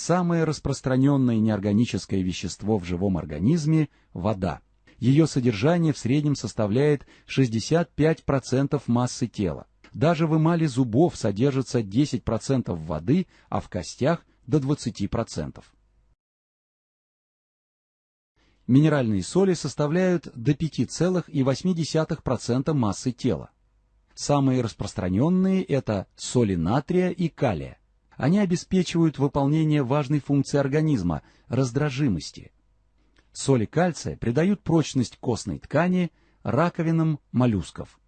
Самое распространенное неорганическое вещество в живом организме – вода. Ее содержание в среднем составляет 65% массы тела. Даже в эмали зубов содержится 10% воды, а в костях – до 20%. Минеральные соли составляют до 5,8% массы тела. Самые распространенные – это соли натрия и калия. Они обеспечивают выполнение важной функции организма – раздражимости. Соли кальция придают прочность костной ткани, раковинам моллюсков.